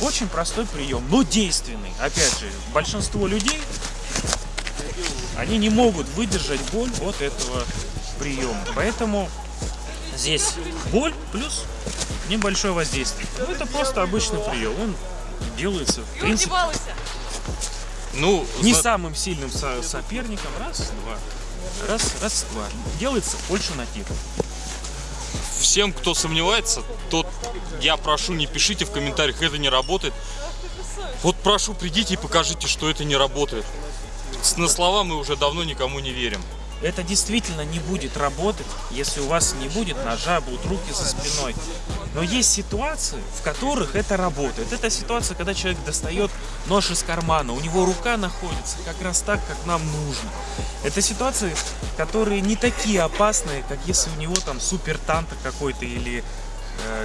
Очень простой прием, но действенный. Опять же, большинство людей, они не могут выдержать боль от этого приема. Поэтому здесь боль плюс небольшое воздействие. Ну, это просто обычный прием. Он делается, в принципе, Ну, не зна- самым сильным со- соперником. Раз, два. Раз, раз, два. Делается больше на тихо. всем, кто сомневается, тот я прошу, не пишите в комментариях, это не работает. Вот прошу, придите и покажите, что это не работает. На слова мы уже давно никому не верим. Это действительно не будет работать, если у вас не будет ножа, будут руки за спиной. Но есть ситуации, в которых это работает. Это ситуация, когда человек достает нож из кармана, у него рука находится как раз так, как нам нужно. Это ситуации, которые не такие опасные, как если у него там супер танта какой-то или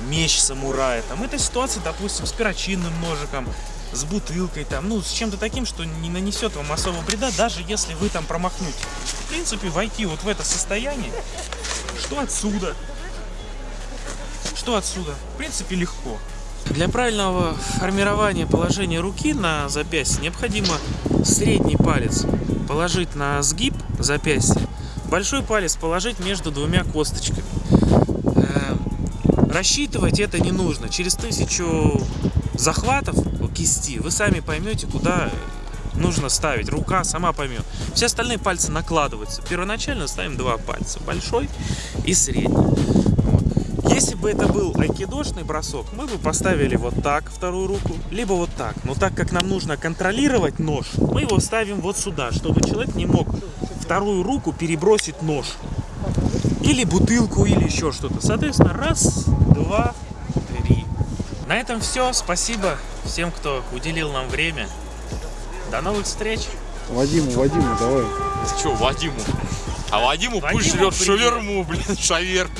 меч самурая. Там это ситуация, допустим, с перочинным ножиком, с бутылкой, там, ну, с чем-то таким, что не нанесет вам особого вреда, даже если вы там промахнете. В принципе, войти вот в это состояние, что отсюда, что отсюда, в принципе, легко. Для правильного формирования положения руки на запястье необходимо средний палец положить на сгиб запястья, большой палец положить между двумя косточками. Рассчитывать это не нужно. Через тысячу захватов кисти вы сами поймете, куда нужно ставить. Рука сама поймет. Все остальные пальцы накладываются. Первоначально ставим два пальца. Большой и средний. Если бы это был айкидошный бросок, мы бы поставили вот так вторую руку, либо вот так. Но так как нам нужно контролировать нож, мы его ставим вот сюда, чтобы человек не мог вторую руку перебросить нож. Или бутылку, или еще что-то. Соответственно, раз, два, три. На этом все. Спасибо всем, кто уделил нам время. До новых встреч. Вадиму, Вадиму, давай. Че, Вадиму? А Вадиму пусть Вадиму жрет привет. шаверму, блин, шаверму.